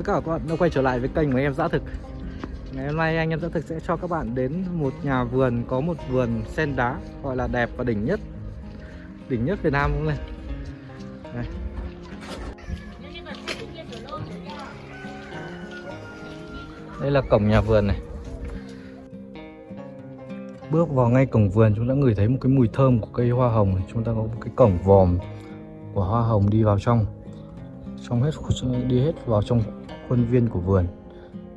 tất cả các bạn đã quay trở lại với kênh của em Dã Thực Ngày hôm nay anh em Dã Thực sẽ cho các bạn đến một nhà vườn, có một vườn sen đá, gọi là đẹp và đỉnh nhất Đỉnh nhất Việt Nam cũng này. Đây. Đây là cổng nhà vườn này Bước vào ngay cổng vườn, chúng ta ngửi thấy một cái mùi thơm của cây hoa hồng Chúng ta có một cái cổng vòm của hoa hồng đi vào trong trong hết, đi hết vào trong khuôn viên của vườn.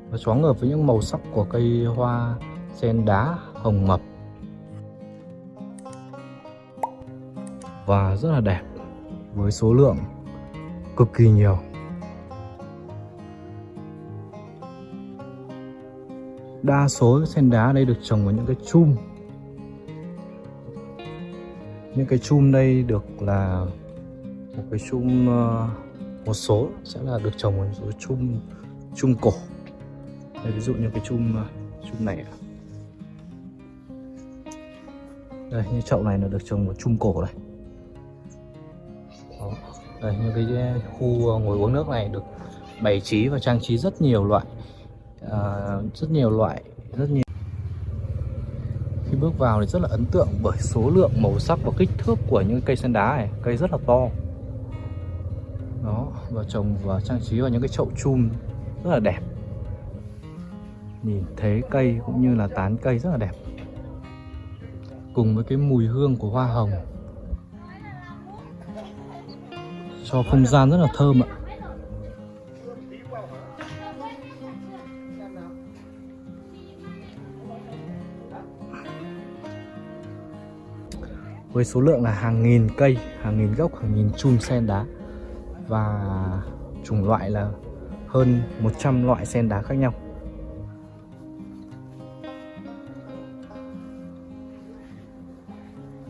Và choáng ngợp với những màu sắc của cây hoa sen đá hồng mập. Và rất là đẹp với số lượng cực kỳ nhiều. Đa số sen đá đây được trồng vào những cái chum. Những cái chum đây được là một cái chum uh, một số sẽ là được trồng một số chum chum cổ. Đây, ví dụ như cái chum chung chum này đây như chậu này là được trồng một chum cổ này. Đó. đây như cái khu ngồi uống nước này được bày trí và trang trí rất nhiều loại uh, rất nhiều loại rất nhiều. Khi bước vào thì rất là ấn tượng bởi số lượng màu sắc và kích thước của những cây sen đá này. Cây rất là to và trồng và trang trí vào những cái chậu chum rất là đẹp. Nhìn thế cây cũng như là tán cây rất là đẹp. Cùng với cái mùi hương của hoa hồng. Cho không gian rất là thơm ạ. Với số lượng là hàng nghìn cây, hàng nghìn gốc, hàng nghìn chum sen đá và chủng loại là hơn 100 loại sen đá khác nhau.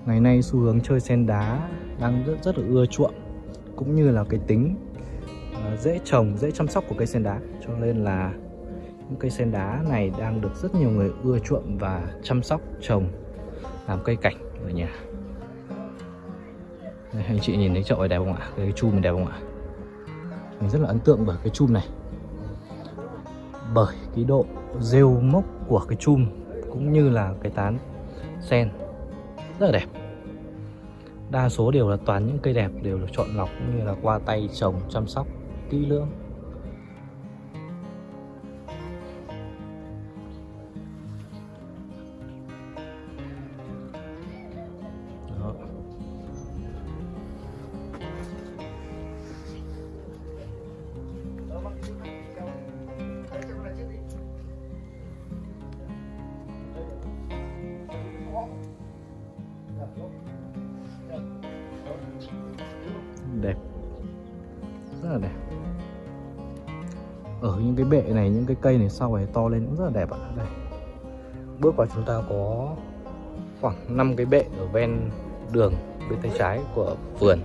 Ngày nay xu hướng chơi sen đá đang rất rất là ưa chuộng cũng như là cái tính à, dễ trồng, dễ chăm sóc của cây sen đá. Cho nên là những cây sen đá này đang được rất nhiều người ưa chuộng và chăm sóc trồng làm cây cảnh ở nhà đây, anh chị nhìn thấy chậu này đẹp không ạ? Cái chum này đẹp không ạ? Mình rất là ấn tượng bởi cái chum này Bởi cái độ rêu mốc của cái chum Cũng như là cái tán sen Rất là đẹp Đa số đều là toàn những cây đẹp Đều được chọn lọc cũng như là qua tay trồng chăm sóc kỹ lưỡng những cái bệ này, những cái cây này sau này to lên cũng rất là đẹp ạ. Đây. Bước vào chúng ta có khoảng 5 cái bệ ở ven đường, bên tay trái của vườn.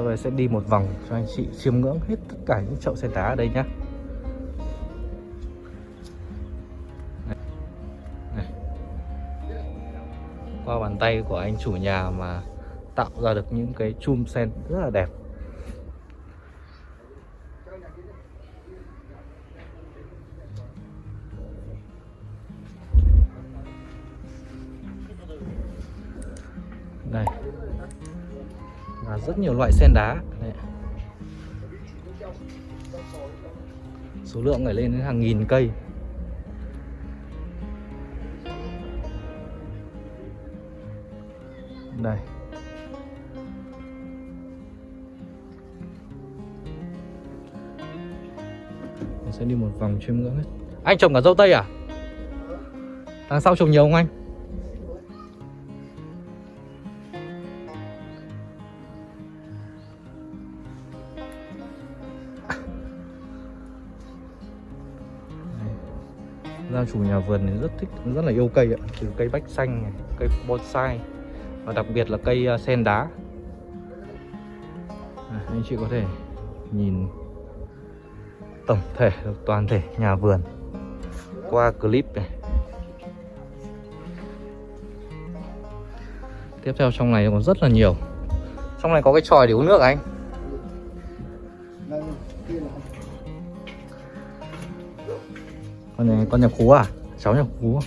Sau đây sẽ đi một vòng cho anh chị chiêm ngưỡng hết tất cả những chậu sen đá ở đây nhé qua bàn tay của anh chủ nhà mà tạo ra được những cái chum sen rất là đẹp. Và rất nhiều loại sen đá. Đấy. số lượng phải lên đến hàng nghìn cây. Đây. Mình sẽ đi một vòng chiêm ngưỡng hết anh trồng cả dâu tây à? Đằng sau trồng nhiều không anh? Ra chủ nhà vườn thì rất thích rất là yêu cây ạ từ cây bách xanh này, cây bonsai và đặc biệt là cây à, sen đá. À, anh chị có thể nhìn tổng thể được toàn thể nhà vườn qua clip này. Tiếp theo trong này còn rất là nhiều. Trong này có cái tròi để uống nước à anh? Con này con nhập khú à? Cháu nhập khú à?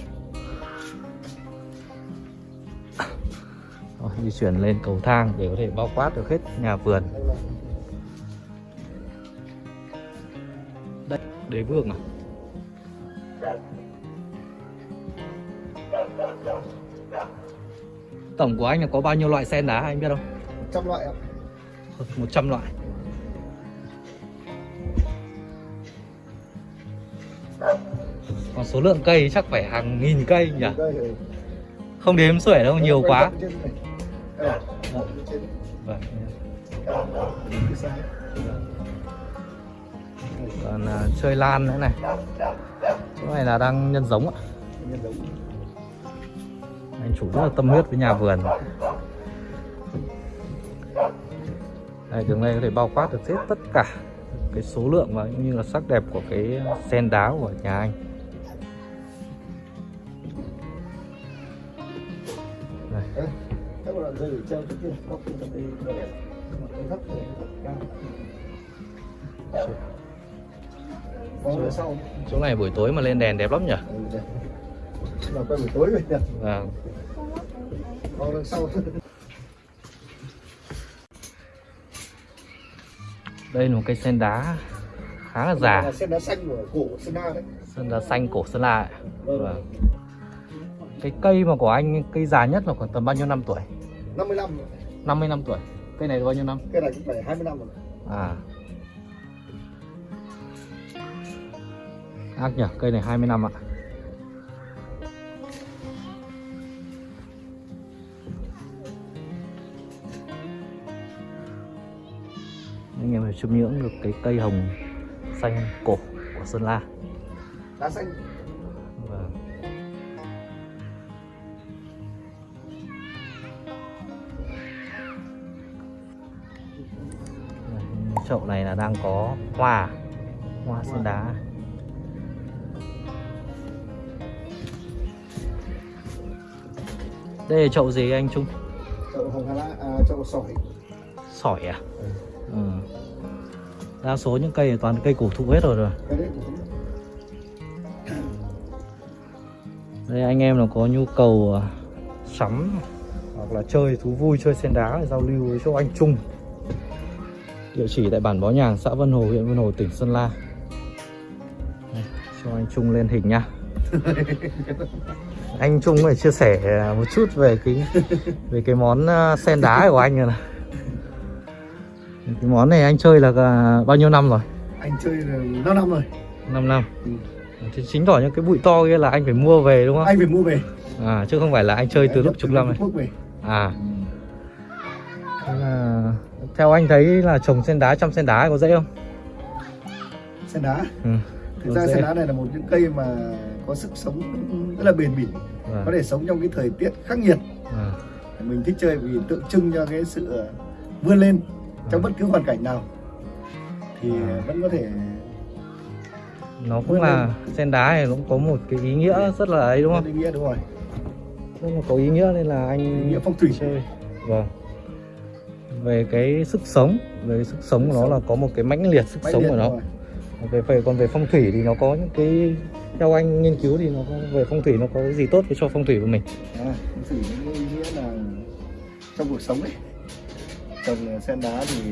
Rồi, di chuyển lên cầu thang để có thể bao quát được hết nhà vườn. Đây đế vương à? Tổng của anh là có bao nhiêu loại sen đá anh biết không? Trăm loại ạ. 100 loại số lượng cây chắc phải hàng nghìn cây nhỉ? Ừ. không đếm xuể đâu nhiều quá. vâng. còn à, chơi lan nữa này. Chỗ này là đang nhân giống ạ. Anh chủ rất là tâm huyết với nhà vườn. Đây đường này có thể bao quát được hết tất cả cái số lượng và cũng như là sắc đẹp của cái sen đá của nhà anh Đây, các bạn dây treo trước góc đây. Một cái góc này rất cao. Sau. chỗ này buổi tối mà lên đèn đẹp lắm nhỉ Ừ. Là quay buổi tối rồi nhỉ? vâng Vòng đằng sau. đây là một cây sen đá khá là Là già sen đá xanh của cổ Sơn La đấy. sen đá xanh cổ sơn la. Vâng. vâng. Cái cây mà của anh cây già nhất là khoảng tầm bao nhiêu năm tuổi 55 rồi. 50 năm tuổi cây này bao nhiêu năm Cái này cũng phải 20 năm rồi. à ác nhỉ cây này 20 năm ạ anh em phải chiêm ngưỡng được cái cây hồng xanh cổ của Sơn La Đá xanh. Chậu này là đang có hoa hoa sen đá. Đây là chậu gì anh Trung? Chậu hồng hà à, chậu sỏi. sỏi à? Ừ. đa số những cây toàn cây cổ thụ hết rồi rồi. Đây anh em là có nhu cầu à, sắm hoặc là chơi thú vui chơi sen đá giao lưu với chỗ anh Trung địa chỉ tại bản Bó Nhàng xã Vân Hồ huyện Vân Hồ tỉnh Sơn La. Đây, cho anh Trung lên hình nha. Anh Trung phải chia sẻ một chút về cái về cái món à, sen đá của anh rồi này. Cái món này anh chơi là à, bao nhiêu năm rồi? Anh chơi là 5 năm rồi. 5 năm. Ừ. thì chính tỏ những cái bụi to kia là anh phải mua về đúng không? Anh phải mua về. À chứ không phải là anh chơi từ Anh lúc chục năm này. à. Thế là theo anh thấy là trồng sen đá chăm sen đá có dễ không? Sen đá? Ừ. thực có ra sen đá này là một những cây mà có sức sống rất là bền bỉ. Có Vâng. thể sống trong cái thời tiết khắc nghiệt. À, mình thích chơi vì tượng trưng cho cái sự vươn lên trong Vâng. bất cứ hoàn cảnh nào. Thì À. vẫn có thể nó cũng là sen đá này cũng có một cái ý nghĩa rất là ấy đúng không? Ý nghĩa đúng rồi. Là có ý nghĩa nên là anh ý nghĩa phong thủy. chơi. Vâng về cái sức sống. Về cái sức sống của nó là có một cái mãnh liệt sức Mãnh sống liệt của nó. rồi. về về còn về phong thủy thì nó có những cái theo anh nghiên cứu thì nó có về phong thủy nó có cái gì tốt cho phong thủy của mình? À, phong thủy nghĩa là trong cuộc sống ấy. Trồng sen đá thì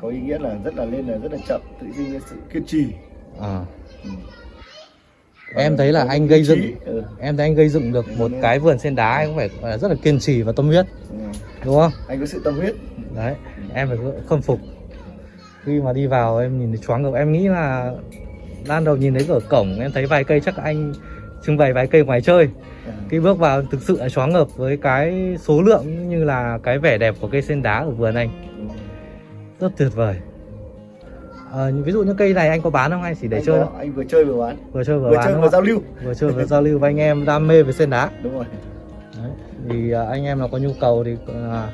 có ý nghĩa là rất là lên là rất là chậm tự nhiên sự kiên trì. À. Ừ. em thấy là Có anh gây dựng ừ. em thấy anh gây dựng được một cái vườn sen đá anh cũng phải rất là kiên trì và tâm huyết ừ. đúng không? Anh có sự tâm huyết. Đấy em phải khâm phục. Khi mà đi vào em nhìn thấy choáng ngợp em nghĩ là ban đầu nhìn thấy ở cổng em thấy vài cây chắc anh trưng bày vài cây ngoài chơi. Khi bước vào thực sự là choáng ngợp với cái số lượng như là cái vẻ đẹp của cây sen đá ở vườn anh. Ừ. rất tuyệt vời à, ví dụ như cây này anh có bán không? Anh chỉ để anh chơi có- thôi. anh vừa chơi vừa bán. Vừa chơi vừa, vừa bán chơi vừa giao lưu. Vừa chơi vừa giao lưu với anh em đam mê về sen đá. Đúng rồi. Đấy. thì à, anh em nào có nhu cầu thì à,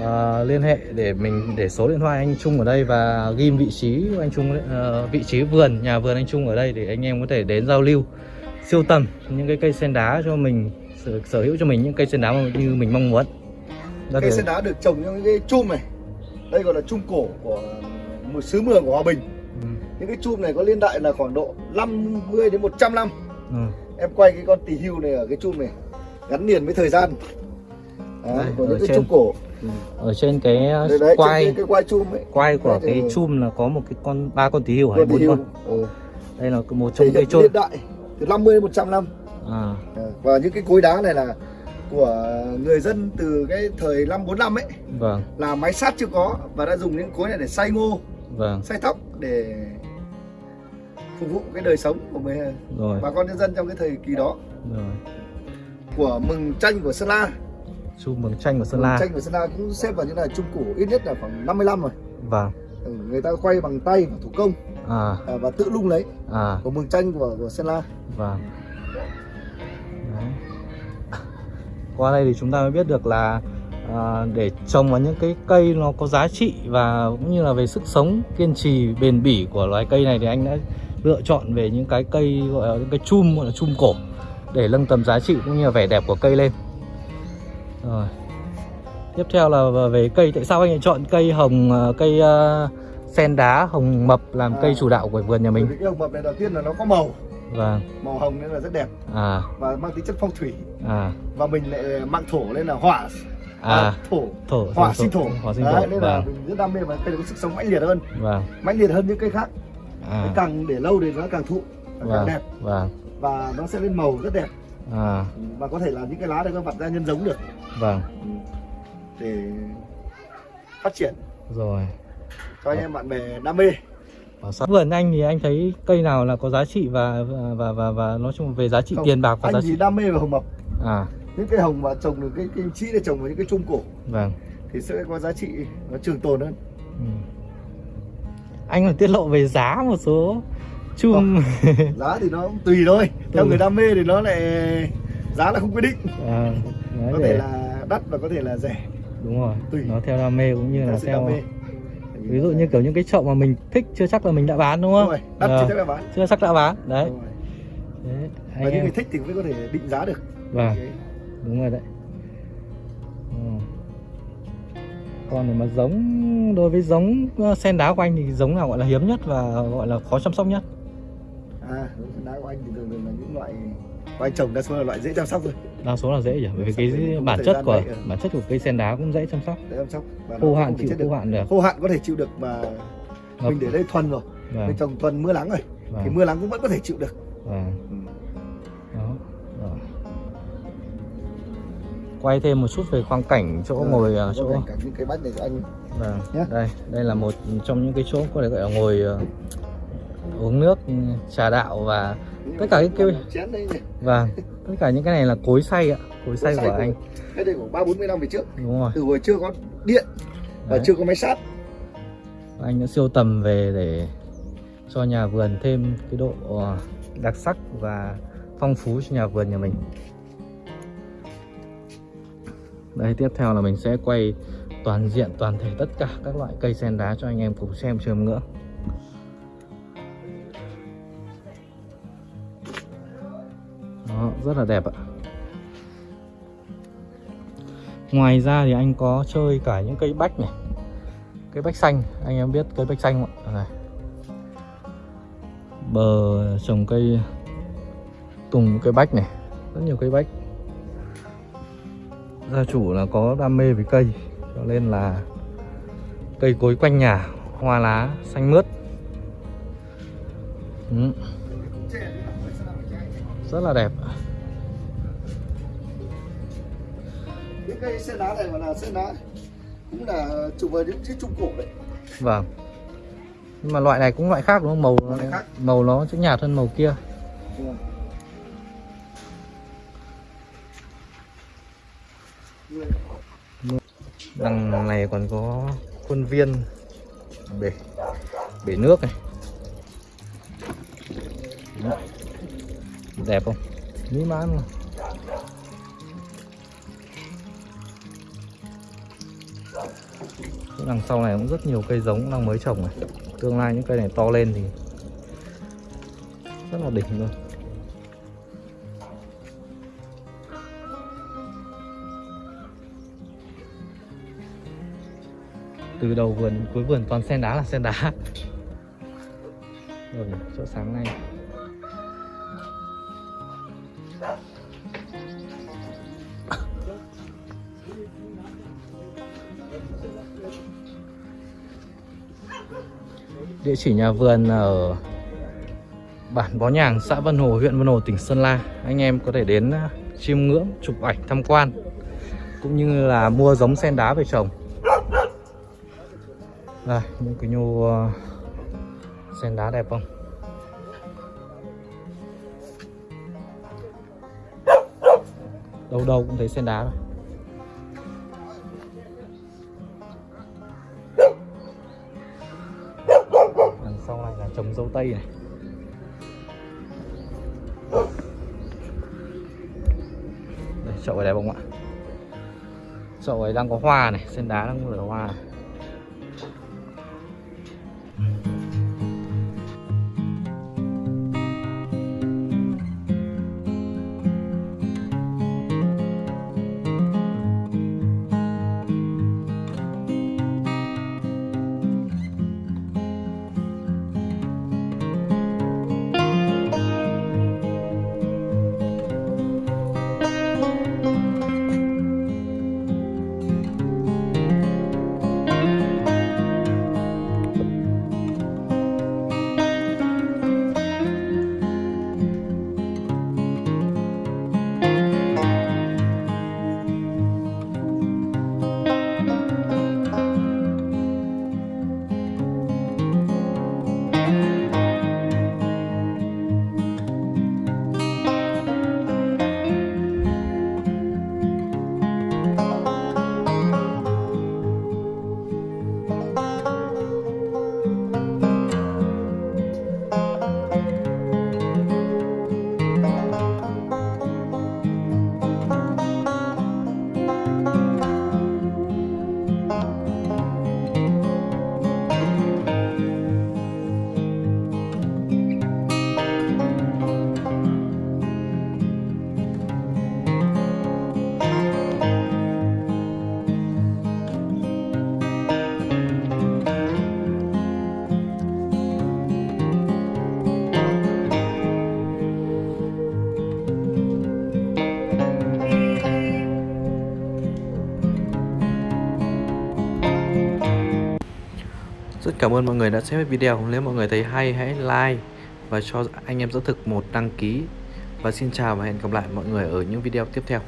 ờ, liên hệ để mình để số điện thoại anh Trung ở đây và ghim vị trí của anh Trung ờ, vị trí vườn nhà vườn anh Trung ở đây để anh em có thể đến giao lưu siêu tầm những cái cây sen đá cho mình sở, sở hữu cho mình những cây sen đá như mình mong muốn. Ra cây sen đá được trồng trong những cái chum này. Đây gọi là chum cổ của một xứ mường của hòa bình. Ừ, những cái chum này có liên đại là khoảng độ 50 đến 100 năm. Ừ. em quay cái con tỳ hưu này ở cái chum này gắn liền với thời gian. Đấy, Đây, của những cái trên. chum cổ. Ở trên cái đấy quai cái, cái quai chum ấy. quai của thì- cái chum là có một cái con ba con tí hưu hay tỳ bốn con. ừ. Đây là một trong hiện chôn. liên đại từ 50 đến 100 năm. À, À, và những cái cối đá này là của người dân từ cái thời năm 45 ấy. Vâng, là máy sát chưa có và đã dùng những cối này để xay ngô vâng, xay thóc để phục vụ cái đời sống của mình rồi, bà con nhân dân trong cái thời kỳ đó. Rồi. của mừng tranh của Sơn La. Chum mường chanh của Sơn mừng La. tranh của Sơn La cũng xếp vào những là trung cổ ít nhất là khoảng 55 rồi. Vâng, ừ, người ta quay bằng tay và thủ công. À, à, và tự lung lấy. À, của mừng tranh của, của Sơn La. Vâng. Đấy. Qua đây thì chúng ta mới biết được là à, để trồng vào những cái cây nó có giá trị và cũng như là về sức sống kiên trì bền bỉ của loài cây này thì anh đã lựa chọn về những cái cây gọi là những cái chum gọi là chum cổ để nâng tầm giá trị cũng như là vẻ đẹp của cây lên. Rồi. Tiếp theo là về cây tại sao anh lại chọn cây hồng à, cây à, sen đá hồng mập làm À. cây chủ đạo của vườn nhà mình. cái hồng mập này đầu tiên là nó có màu Vâng. màu hồng nên là rất đẹp À và mang tính chất phong thủy à và mình lại mang thổ lên là hỏa à thổ. thổ hỏa sinh thổ. hỏa sinh Đấy, thổ nên là vâng. mình rất đam mê và cây có sức sống mãnh liệt hơn. Vâng. Mãnh liệt hơn những cây khác. À. Càng để lâu thì nó càng thụ càng vâng đẹp. vâng. Và nó sẽ lên màu rất đẹp. À. Và có thể là những cái lá này nó vặt ra nhân giống được. Vâng. Để phát triển. Rồi. Cho anh em bạn bè đam mê. Ở sát vườn anh thì anh thấy cây nào là có giá trị và và và và, và nói chung về giá trị Không, tiền bạc và anh giá trị đam mê về hồng mập à những cây hồng mà trồng được cái kim chỉ để trồng vào những cái trung cổ. Vâng. Thì sẽ có giá trị nó trường tồn hơn. Ừ. anh còn tiết lộ về giá một số chum giá thì nó cũng tùy thôi. Theo Ừ. người đam mê thì nó lại giá là không quyết định. À, có để thể là đắt và có thể là rẻ. Đúng rồi tùy. nó theo đam mê cũng như là theo theo ví dụ như kiểu những cái chậu mà mình thích chưa chắc là mình đã bán đúng Đúng không rồi đắt Ờ, thì chắc là bán. chưa chắc đã bán. Đấy. Đúng rồi. Đấy, và những em. người thích thì mới có thể định giá được. Vâng. Đấy. Đúng rồi đấy. Ừ. còn để mà giống đối với giống ờ, sen đá của anh thì giống nào gọi là hiếm nhất và gọi là khó chăm sóc nhất? À đá của anh thì thường thường là những loại của anh trồng đa số là loại dễ chăm sóc thôi. Đa số là dễ nhỉ? Bởi vì cái thì bản chất của đấy, ừ. bản chất của cây sen đá cũng dễ chăm sóc. Dễ chăm sóc và khô hạn chịu khô hạn được. Khô hạn có thể chịu được mà Ngập. mình để đây thuần rồi. Vâng, mình trồng thuần mưa nắng rồi thì vâng, mưa nắng cũng vẫn có thể chịu được. Vâng. Quay thêm một chút về khoang cảnh chỗ Rồi, ngồi ở có chỗ. vẻ cả những cái bách này cho anh. Vâng, Nhé. đây, đây là một trong những cái chỗ có thể gọi là ngồi ờ, uống nước, ừ, trà đạo và Tất cả cái đây này. Vâng, tất cả những cái này là cối xay ạ, cối xay của anh, cái đây của ba bốn mươi năm về trước. Đúng rồi. từ hồi chưa có điện và chưa có máy sát. Anh đã siêu tầm về để cho nhà vườn thêm cái độ ờ, đặc sắc và phong phú cho nhà vườn nhà mình. Đây tiếp theo là mình sẽ quay toàn diện toàn thể tất cả các loại cây sen đá cho anh em cùng xem chiêm ngưỡng. Đó, rất là đẹp ạ. Ngoài ra thì anh có chơi cả những cây bách này Cây bách xanh, anh em biết cây bách xanh không ạ? Này. Bờ trồng cây tùng cây bách này Rất nhiều cây bách Gia chủ là có đam mê với cây Cho nên là cây cối quanh nhà Hoa lá xanh mướt. Ừ, Rất là đẹp. Những cây sen đá này gọi là sen đá cũng là chụp vào những chiếc trung cổ đấy. Vâng. Nhưng mà loại này cũng loại khác đúng không? Màu Loại khác. màu nó sẽ nhạt hơn màu kia. Đúng Đằng này còn có khuôn viên bể bể nước này. Đó. đẹp không? Mỹ mãn luôn đằng sau này cũng rất nhiều cây giống đang mới trồng này. Tương lai những cây này to lên thì Rất là đỉnh luôn. Từ đầu vườn đến cuối vườn toàn sen đá là sen đá Rồi chỗ sáng nay Địa chỉ nhà vườn ở bản Bó Nhàng, xã Vân Hồ, huyện Vân Hồ, tỉnh Sơn La. Anh em có thể đến ờ, chiêm ngưỡng, chụp ảnh, tham quan cũng như là mua giống sen đá về trồng. Đây, những cái nhô ờ, sen đá đẹp không? Đâu đâu cũng thấy sen đá rồi. đằng sau này là trồng dâu tây này đây chậu này đẹp không ạ chậu ấy đang có hoa này sen đá đang nở hoa này. Cảm ơn mọi người đã xem video. Nếu mọi người thấy hay, hãy like và cho anh em dẫn thực một đăng ký. Và xin chào và hẹn gặp lại mọi người ở những video tiếp theo.